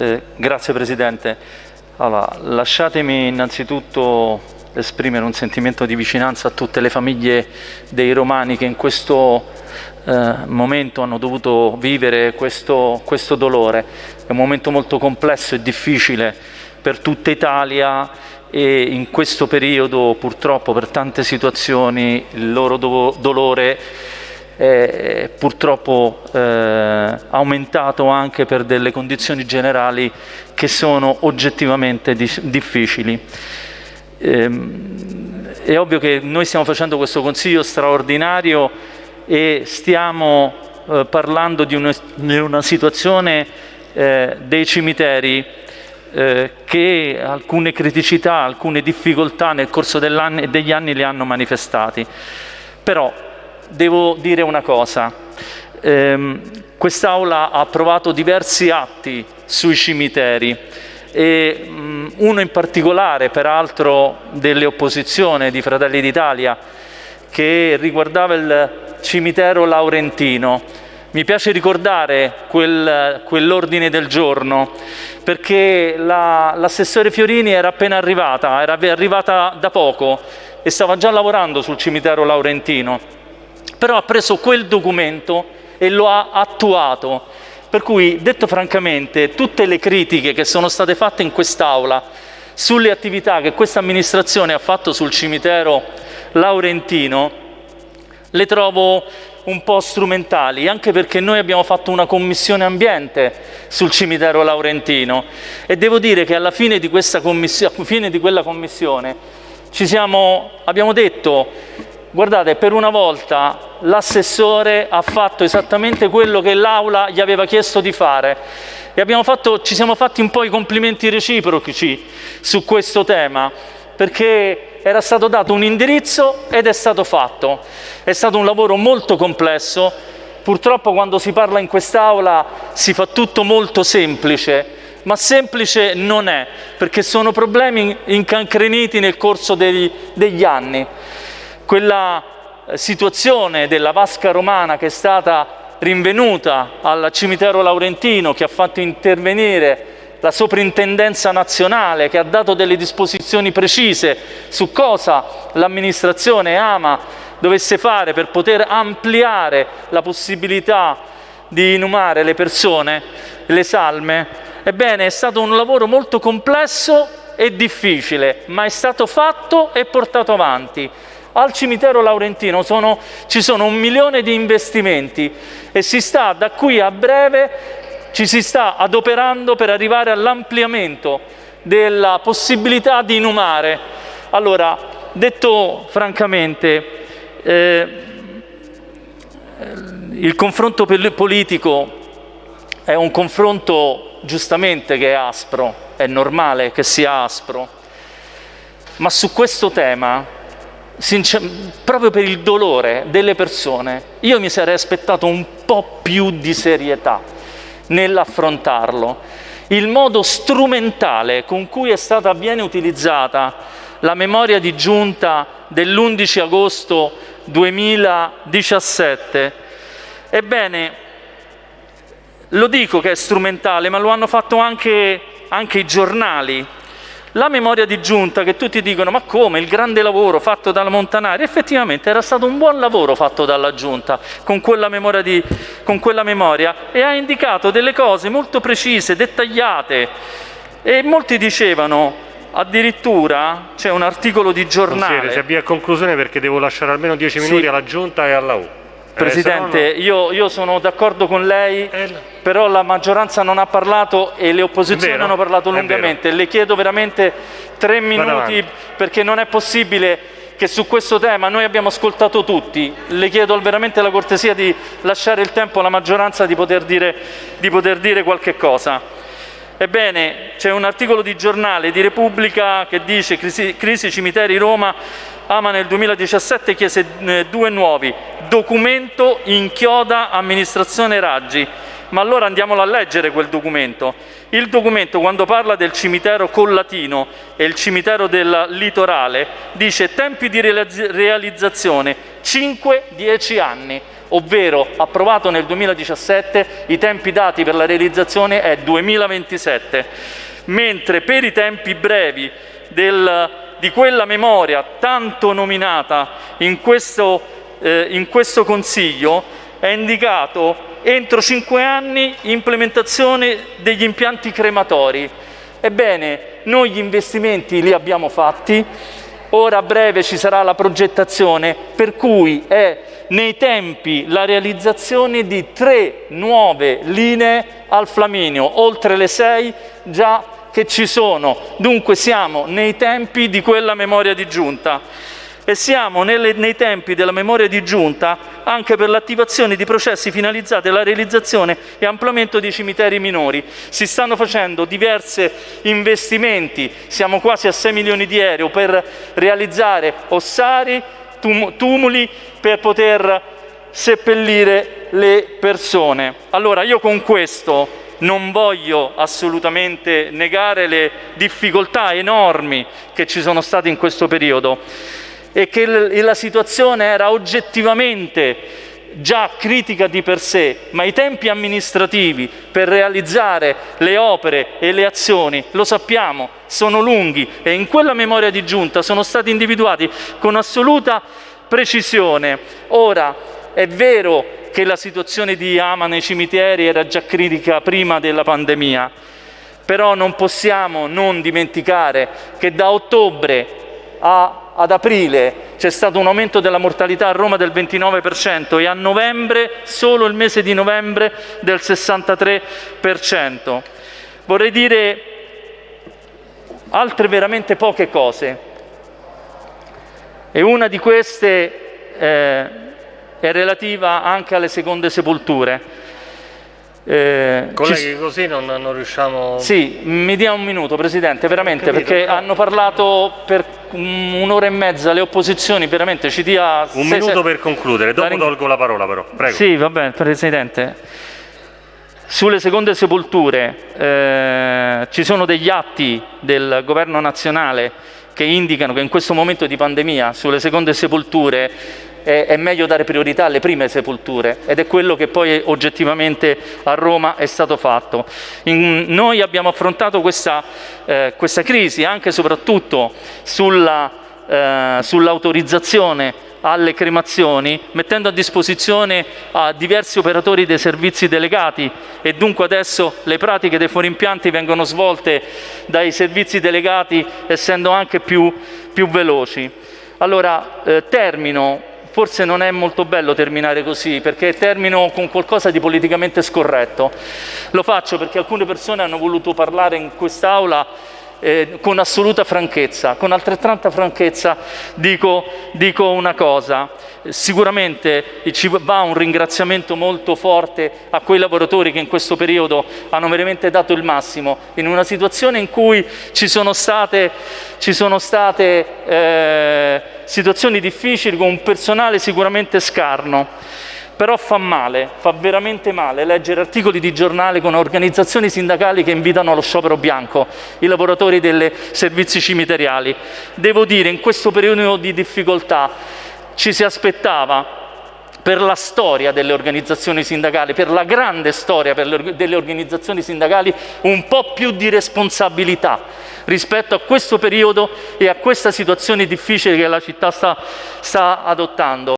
Eh, grazie Presidente. Allora, lasciatemi innanzitutto esprimere un sentimento di vicinanza a tutte le famiglie dei romani che in questo eh, momento hanno dovuto vivere questo, questo dolore. È un momento molto complesso e difficile per tutta Italia e in questo periodo purtroppo per tante situazioni il loro do dolore è purtroppo eh, aumentato anche per delle condizioni generali che sono oggettivamente difficili. Ehm, è ovvio che noi stiamo facendo questo consiglio straordinario e stiamo eh, parlando di una, di una situazione eh, dei cimiteri eh, che alcune criticità, alcune difficoltà nel corso degli anni le hanno manifestati. Però devo dire una cosa, ehm, quest'Aula ha approvato diversi atti sui cimiteri e mh, uno in particolare, peraltro delle opposizioni di Fratelli d'Italia, che riguardava il cimitero laurentino. Mi piace ricordare quel, quell'ordine del giorno perché l'assessore la, Fiorini era appena arrivata, era arrivata da poco e stava già lavorando sul cimitero laurentino, però ha preso quel documento e lo ha attuato. Per cui, detto francamente, tutte le critiche che sono state fatte in quest'Aula sulle attività che questa amministrazione ha fatto sul cimitero laurentino le trovo un po' strumentali, anche perché noi abbiamo fatto una commissione ambiente sul cimitero laurentino. E devo dire che alla fine di, fine di quella commissione siamo, abbiamo detto Guardate, per una volta l'assessore ha fatto esattamente quello che l'Aula gli aveva chiesto di fare. E fatto, ci siamo fatti un po' i complimenti reciproci su questo tema perché era stato dato un indirizzo ed è stato fatto. È stato un lavoro molto complesso, purtroppo quando si parla in quest'Aula si fa tutto molto semplice, ma semplice non è, perché sono problemi incancreniti nel corso degli, degli anni. Quella situazione della vasca romana che è stata rinvenuta al cimitero laurentino, che ha fatto intervenire la soprintendenza nazionale, che ha dato delle disposizioni precise su cosa l'amministrazione ama dovesse fare per poter ampliare la possibilità di inumare le persone, le salme, ebbene è stato un lavoro molto complesso e difficile, ma è stato fatto e portato avanti. Al cimitero laurentino sono, ci sono un milione di investimenti e si sta da qui a breve ci si sta adoperando per arrivare all'ampliamento della possibilità di inumare. Allora, detto francamente, eh, il confronto politico è un confronto giustamente che è aspro, è normale che sia aspro, ma su questo tema proprio per il dolore delle persone, io mi sarei aspettato un po' più di serietà nell'affrontarlo. Il modo strumentale con cui è stata, viene utilizzata la memoria di giunta dell'11 agosto 2017, ebbene, lo dico che è strumentale, ma lo hanno fatto anche, anche i giornali, la memoria di giunta che tutti dicono ma come? Il grande lavoro fatto dalla Montanari, effettivamente era stato un buon lavoro fatto dalla giunta con quella memoria, di, con quella memoria e ha indicato delle cose molto precise, dettagliate. E molti dicevano addirittura c'è un articolo di giornale. Consigliere, si avvia a conclusione perché devo lasciare almeno 10 minuti sì. alla giunta e alla U Presidente, eh, io, io, sono d'accordo con lei, eh, però la maggioranza non ha parlato e le opposizioni vero, hanno parlato lungamente. Le chiedo veramente tre minuti perché non è possibile che su questo tema noi abbiamo ascoltato tutti. Le chiedo veramente la cortesia di lasciare il tempo alla maggioranza di poter dire, di poter dire qualche cosa. Ebbene, c'è un articolo di giornale di Repubblica che dice crisi, crisi cimiteri Roma, Ama nel 2017 chiese eh, due nuovi, documento inchioda amministrazione Raggi, ma allora andiamolo a leggere quel documento. Il documento quando parla del cimitero collatino e il cimitero del litorale dice tempi di realizzazione 5-10 anni. ovvero approvato nel 2017, i tempi dati per la realizzazione è 2027, mentre per i tempi brevi del, di quella memoria tanto nominata in questo, eh, in questo Consiglio è indicato entro cinque anni implementazione degli impianti crematori. Ebbene, noi gli investimenti li abbiamo fatti, ora a breve ci sarà la progettazione, per cui è nei tempi la realizzazione di tre nuove linee al Flaminio, oltre le sei già che ci sono. Dunque siamo nei tempi di quella memoria di giunta e siamo nelle, nei tempi della memoria di giunta anche per l'attivazione di processi finalizzati alla realizzazione e ampliamento dei cimiteri minori. Si stanno facendo diversi investimenti, siamo quasi a 6 milioni di euro per realizzare ossari, tum tumuli, per poter seppellire le persone. Allora io con questo non voglio assolutamente negare le difficoltà enormi che ci sono state in questo periodo e che la situazione era oggettivamente già critica di per sé, ma i tempi amministrativi per realizzare le opere e le azioni, lo sappiamo, sono lunghi e in quella memoria di giunta sono stati individuati con assoluta precisione. Ora, è vero che la situazione di ama nei cimiteri era già critica prima della pandemia, però non possiamo non dimenticare che da ottobre a ad aprile c'è stato un aumento della mortalità a Roma del 29% e a novembre, solo il mese di novembre, del 63%. Vorrei dire altre veramente poche cose e una di queste eh, è relativa anche alle seconde sepolture. Eh, Colleghi, ci... così non, non, riusciamo... Sì, mi dia un minuto, Presidente, veramente, Capito, perché hanno parlato per un'ora e mezza le opposizioni, veramente ci dia... Un se, minuto se... per concludere, dopo la ring... tolgo la parola però, prego. Sì, va bene, Presidente. Sulle seconde sepolture eh, ci sono degli atti del Governo nazionale che indicano che in questo momento di pandemia sulle seconde sepolture è, è, meglio dare priorità alle prime sepolture ed è quello che poi oggettivamente a Roma è stato fatto. In, noi abbiamo affrontato questa, eh, questa crisi anche e soprattutto eh, sull'autorizzazione alle cremazioni, mettendo a disposizione a diversi operatori dei servizi delegati e dunque adesso le pratiche dei fuorimpianti vengono svolte dai servizi delegati essendo anche più, più veloci. Allora, eh, termino forse non è molto bello terminare così, perché termino con qualcosa di politicamente scorretto. Lo faccio perché alcune persone hanno voluto parlare in quest'Aula eh, con assoluta franchezza. Con altrettanta franchezza dico, dico una cosa. Sicuramente ci va un ringraziamento molto forte a quei lavoratori che in questo periodo hanno veramente dato il massimo in una situazione in cui ci sono state, ci sono state eh, situazioni difficili con un personale sicuramente scarno però fa male, fa veramente male leggere articoli di giornale con organizzazioni sindacali che invitano allo sciopero bianco i lavoratori dei servizi cimiteriali. Devo dire, in questo periodo di difficoltà ci si aspettava per la storia delle organizzazioni sindacali, per la grande storia delle organizzazioni sindacali, un po' più di responsabilità rispetto a questo periodo e a questa situazione difficile che la città sta, sta adottando.